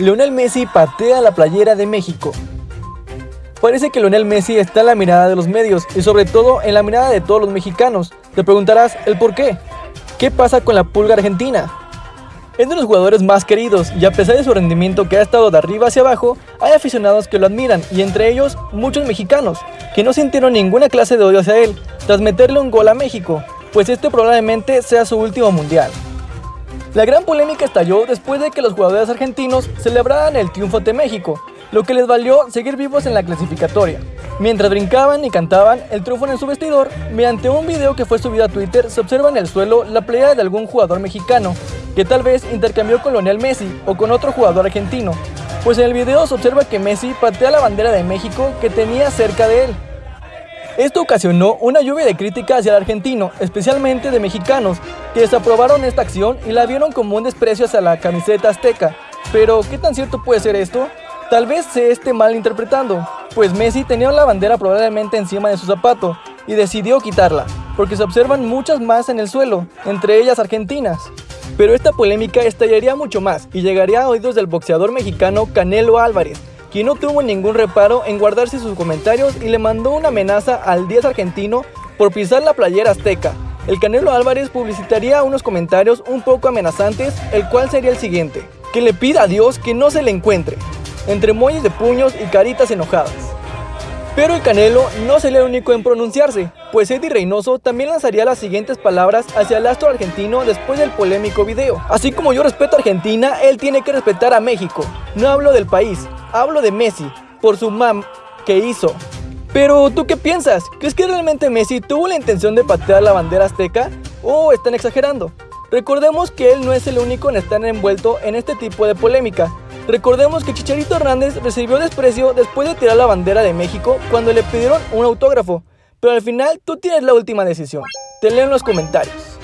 Lionel Messi patea la playera de México. Parece que Lionel Messi está en la mirada de los medios y sobre todo en la mirada de todos los mexicanos. Te preguntarás el por qué. ¿Qué pasa con la pulga argentina? Es de los jugadores más queridos y a pesar de su rendimiento que ha estado de arriba hacia abajo, hay aficionados que lo admiran y entre ellos muchos mexicanos que no sintieron ninguna clase de odio hacia él tras meterle un gol a México, pues este probablemente sea su último mundial. La gran polémica estalló después de que los jugadores argentinos celebraran el triunfo de México, lo que les valió seguir vivos en la clasificatoria. Mientras brincaban y cantaban el triunfo en su vestidor, mediante un video que fue subido a Twitter se observa en el suelo la playa de algún jugador mexicano, que tal vez intercambió con Lionel Messi o con otro jugador argentino, pues en el video se observa que Messi patea la bandera de México que tenía cerca de él. Esto ocasionó una lluvia de críticas hacia el argentino, especialmente de mexicanos, que desaprobaron esta acción y la vieron como un desprecio hacia la camiseta azteca. Pero, ¿qué tan cierto puede ser esto? Tal vez se esté mal interpretando, pues Messi tenía la bandera probablemente encima de su zapato y decidió quitarla, porque se observan muchas más en el suelo, entre ellas argentinas. Pero esta polémica estallaría mucho más y llegaría a oídos del boxeador mexicano Canelo Álvarez, quien no tuvo ningún reparo en guardarse sus comentarios y le mandó una amenaza al 10 argentino por pisar la playera azteca. El Canelo Álvarez publicitaría unos comentarios un poco amenazantes, el cual sería el siguiente, que le pida a Dios que no se le encuentre, entre muelles de puños y caritas enojadas. Pero el Canelo no sería el único en pronunciarse, pues Eddie Reynoso también lanzaría las siguientes palabras hacia el astro argentino después del polémico video. Así como yo respeto a Argentina, él tiene que respetar a México. No hablo del país, hablo de Messi, por su mam que hizo. Pero, ¿tú qué piensas? ¿Crees que realmente Messi tuvo la intención de patear la bandera azteca? ¿O están exagerando? Recordemos que él no es el único en estar envuelto en este tipo de polémica. Recordemos que Chicharito Hernández recibió desprecio después de tirar la bandera de México cuando le pidieron un autógrafo. Pero al final tú tienes la última decisión. Te leo en los comentarios.